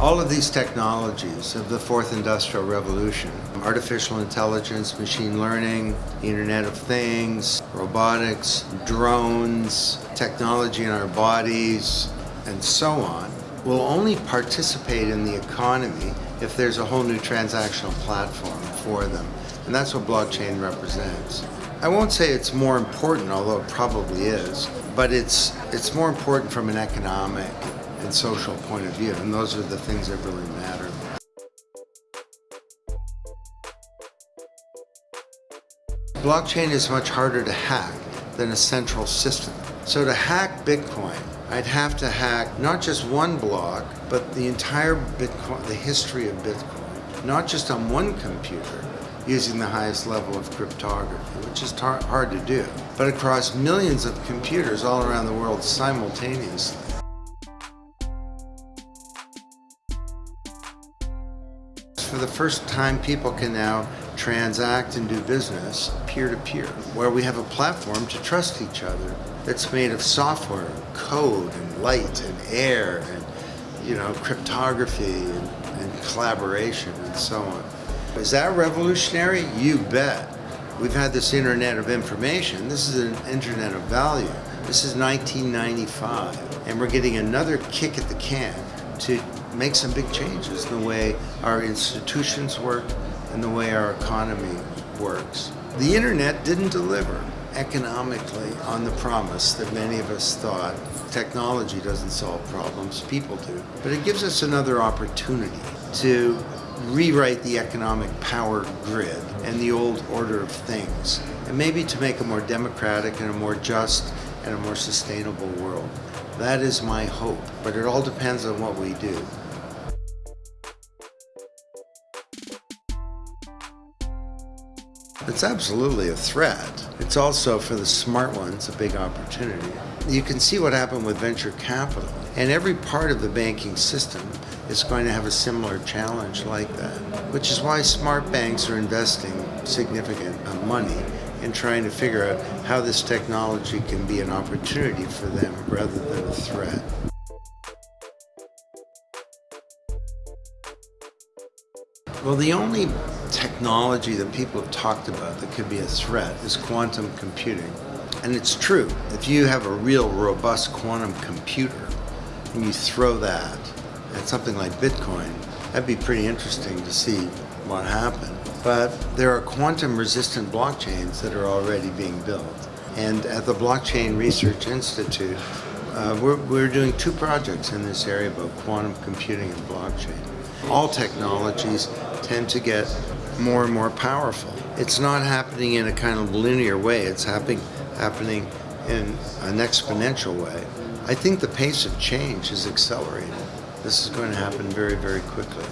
All of these technologies of the fourth industrial revolution, artificial intelligence, machine learning, Internet of Things, robotics, drones, technology in our bodies, and so on, will only participate in the economy if there's a whole new transactional platform for them. And that's what blockchain represents. I won't say it's more important, although it probably is, but it's, it's more important from an economic and social point of view, and those are the things that really matter. Blockchain is much harder to hack than a central system. So to hack Bitcoin, I'd have to hack not just one block, but the entire Bitcoin, the history of Bitcoin, not just on one computer, using the highest level of cryptography, which is hard to do, but across millions of computers all around the world simultaneously. For the first time, people can now transact and do business peer-to-peer, -peer, where we have a platform to trust each other that's made of software, code, and light, and air, and you know, cryptography, and, and collaboration, and so on. Is that revolutionary? You bet. We've had this internet of information. This is an internet of value. This is 1995, and we're getting another kick at the can to make some big changes in the way our institutions work and the way our economy works. The internet didn't deliver economically on the promise that many of us thought technology doesn't solve problems, people do. But it gives us another opportunity to rewrite the economic power grid and the old order of things, and maybe to make a more democratic and a more just and a more sustainable world. That is my hope, but it all depends on what we do. It's absolutely a threat. It's also, for the smart ones, a big opportunity. You can see what happened with venture capital. And every part of the banking system is going to have a similar challenge like that, which is why smart banks are investing significant money in trying to figure out how this technology can be an opportunity for them rather than a threat. Well, the only technology that people have talked about that could be a threat is quantum computing. And it's true. If you have a real robust quantum computer and you throw that at something like Bitcoin, that'd be pretty interesting to see what happened. But there are quantum resistant blockchains that are already being built. And at the Blockchain Research Institute, uh, we're, we're doing two projects in this area about quantum computing and blockchain. All technologies tend to get more and more powerful. It's not happening in a kind of linear way. It's happening, happening in an exponential way. I think the pace of change is accelerating. This is going to happen very, very quickly.